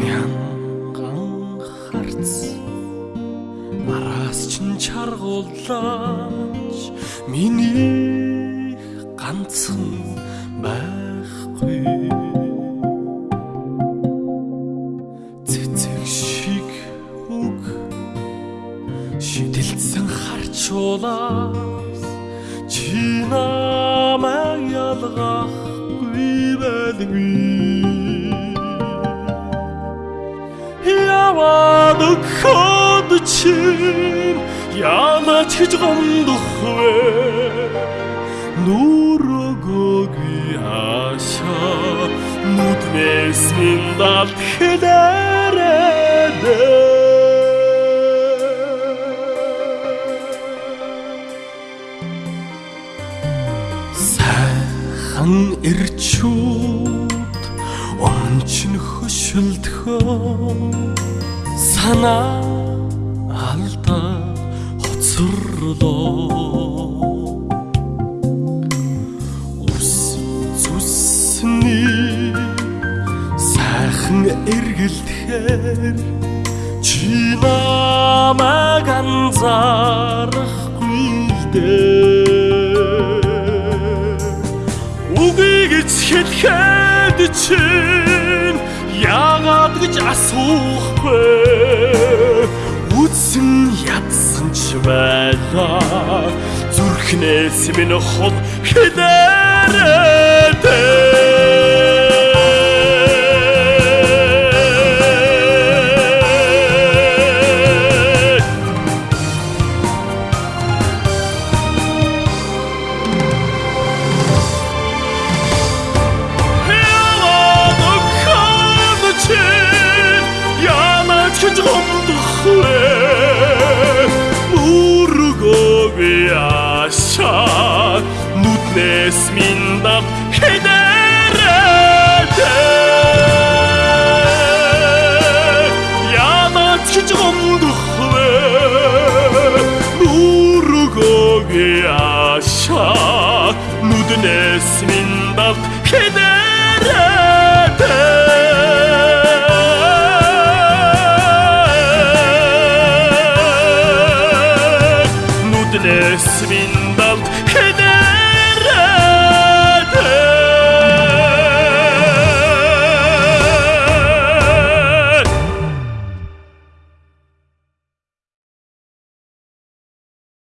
мянган харц. Мараас ч чаргуулж миний ганцхан байхгүй. Цэцэг шиг үг. Шидэлсэн харчулаас чи намайг ялгаа. Өгөхөд чинь яанач гэж гомдох вэ? Нүрөгөөгүй аша нүднээс минь далд хэлээрээ сайхан ирчүүд ончин хөшөлдөхөө санаа алдаа хоцорлоо. Ус зүсний сайхан эргэлдэхээр чи намайг анзаарахгүй дээ. Үгийг хэлэхэд чинь яагаад гэж асуухгүй ч байлаа зүрхнээс минь хол хэлээрээ нүднээс миндав хедэрэтэ янаач гэж гомдох вэ нүргөөгүй аша нүднээс миндав хедэрэтэ нүднээс 真